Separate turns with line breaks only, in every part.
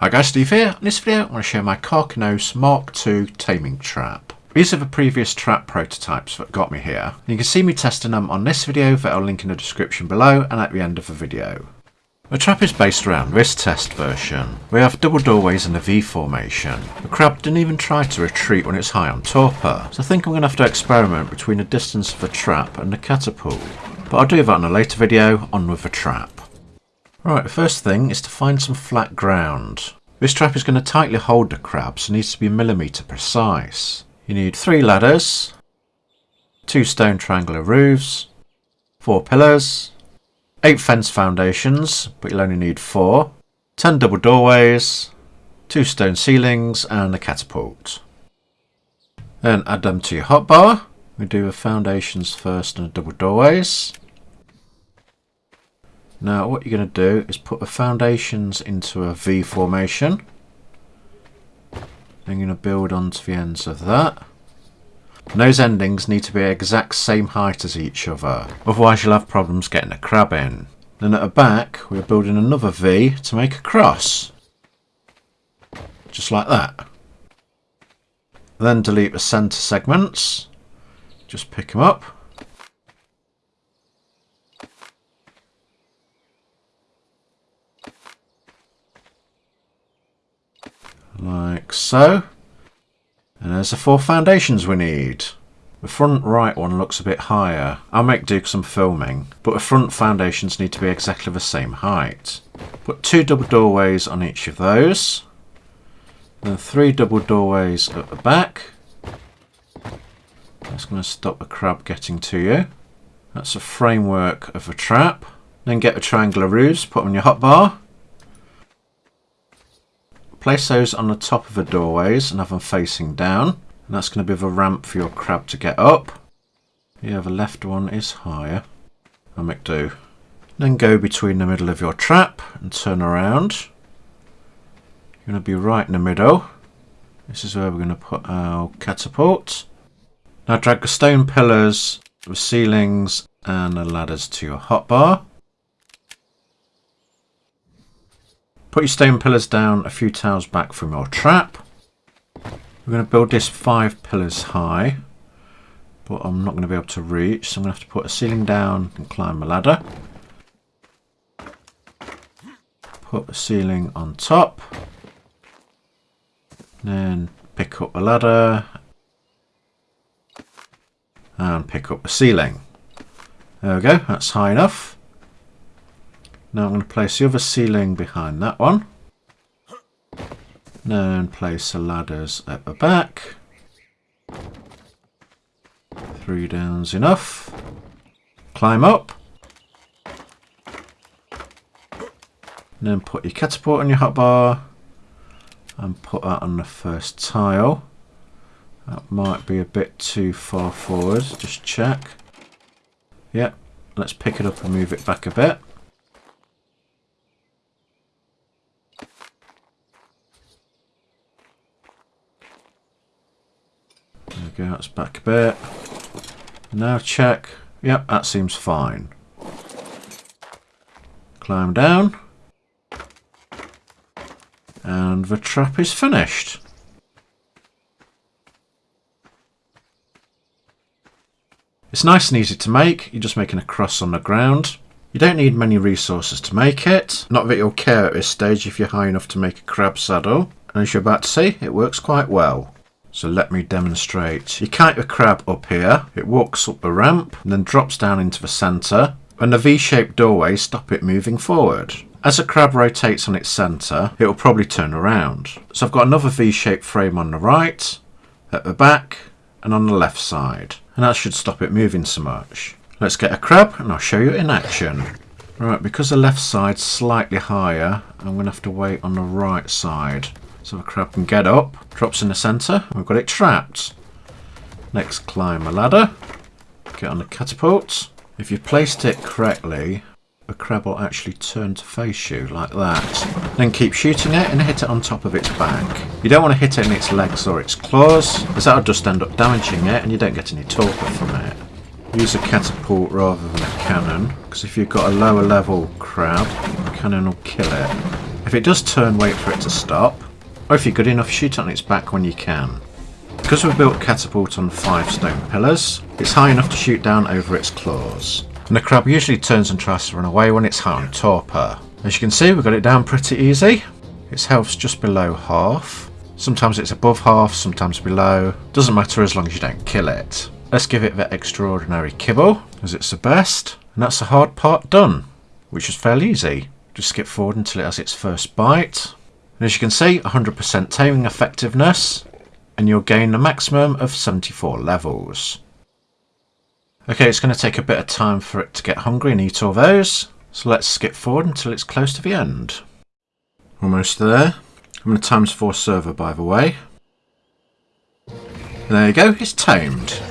Hi guys, Steve here. In this video, I want to show my Karkinos Mark II taming trap. These are the previous trap prototypes that got me here. You can see me testing them on this video that I'll link in the description below and at the end of the video. The trap is based around this test version. We have double doorways in a V formation. The crab didn't even try to retreat when it's high on torpor, so I think I'm going to have to experiment between the distance of the trap and the catapult. But I'll do that in a later video, on with the trap. Right, the first thing is to find some flat ground. This trap is going to tightly hold the crab, so it needs to be millimetre precise. You need three ladders, two stone triangular roofs, four pillars, eight fence foundations, but you'll only need four, ten double doorways, two stone ceilings, and a catapult. Then add them to your hotbar. We do the foundations first and the double doorways. Now what you're going to do is put the foundations into a V formation. Then you're going to build onto the ends of that. And those endings need to be exact same height as each other, otherwise you'll have problems getting a crab in. Then at the back we're building another V to make a cross. Just like that. Then delete the centre segments. Just pick them up like so. And there's the four foundations we need. The front right one looks a bit higher. I'll make do some filming, but the front foundations need to be exactly the same height. Put two double doorways on each of those. Then three double doorways at the back. That's going to stop the crab getting to you. That's a framework of a trap. Then get a triangular roofs, put on your hotbar. Place those on the top of the doorways and have them facing down. And that's going to be the ramp for your crab to get up. Yeah, the left one is higher. I'll make do. Then go between the middle of your trap and turn around. You're going to be right in the middle. This is where we're going to put our catapult. Now drag the stone pillars, the ceilings and the ladders to your hotbar. Put your stone pillars down a few tiles back from your trap. We're going to build this five pillars high, but I'm not going to be able to reach, so I'm going to have to put a ceiling down and climb a ladder. Put a ceiling on top. Then pick up a ladder and pick up the ceiling. There we go, that's high enough. Now I'm going to place the other ceiling behind that one. Then place the ladders at the back. Three down's enough. Climb up. And then put your catapult on your hotbar and put that on the first tile. That might be a bit too far forward, just check. Yep, let's pick it up and move it back a bit. Go, that's back a bit. Now check. Yep, that seems fine. Climb down. And the trap is finished. It's nice and easy to make, you're just making a cross on the ground. You don't need many resources to make it, not that you'll care at this stage if you're high enough to make a crab saddle. And as you're about to see, it works quite well. So let me demonstrate. You kite the crab up here, it walks up the ramp and then drops down into the centre. And the V-shaped doorway stop it moving forward. As the crab rotates on its centre, it will probably turn around. So I've got another V-shaped frame on the right, at the back and on the left side. And that should stop it moving so much. Let's get a crab and I'll show you in action. Right, because the left side's slightly higher, I'm going to have to wait on the right side. So the crab can get up, drops in the centre, we've got it trapped. Next climb a ladder, get on the catapult. If you've placed it correctly, the crab will actually turn to face you like that. Then keep shooting it and hit it on top of its back. You don't want to hit it in its legs or its claws, as that'll just end up damaging it and you don't get any torpor from it. Use a catapult rather than a cannon, because if you've got a lower level crab, the cannon will kill it. If it does turn, wait for it to stop. Or if you're good enough, shoot on its back when you can. Because we've built catapult on five stone pillars, it's high enough to shoot down over its claws. And the crab usually turns and tries to run away when it's high on torpor. As you can see, we've got it down pretty easy. Its health's just below half. Sometimes it's above half, sometimes below. Doesn't matter as long as you don't kill it. Let's give it the extraordinary kibble, as it's the best. And that's the hard part done, which is fairly easy. Just skip forward until it has its first bite. And as you can see, 100% taming effectiveness, and you'll gain a maximum of 74 levels. Okay, it's going to take a bit of time for it to get hungry and eat all those, so let's skip forward until it's close to the end. Almost there. I'm going to times 4 server by the way. There you go, it's tamed.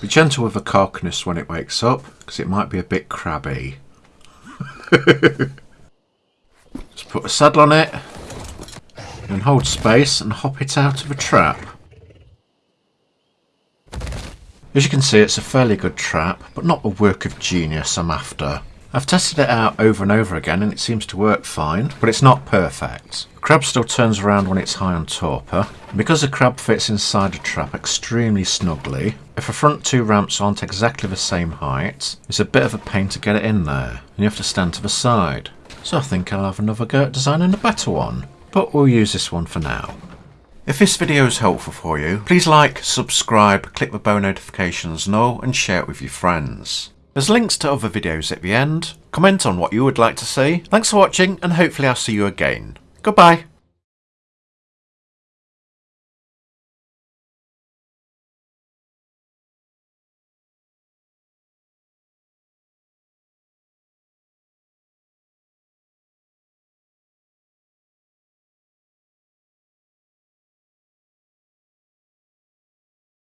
Be gentle with the carcass when it wakes up, because it might be a bit crabby. Just put a saddle on it, and hold space and hop it out of a trap. As you can see it's a fairly good trap, but not the work of genius I'm after. I've tested it out over and over again and it seems to work fine, but it's not perfect. The crab still turns around when it's high on torpor, because the crab fits inside a trap extremely snugly, if the front two ramps aren't exactly the same height, it's a bit of a pain to get it in there, and you have to stand to the side. So I think I'll have another go at designing a better one, but we'll use this one for now. If this video is helpful for you, please like, subscribe, click the bell notifications and and share it with your friends. There's links to other videos at the end. Comment on what you would like to see. Thanks for watching and hopefully I'll see you again. Goodbye.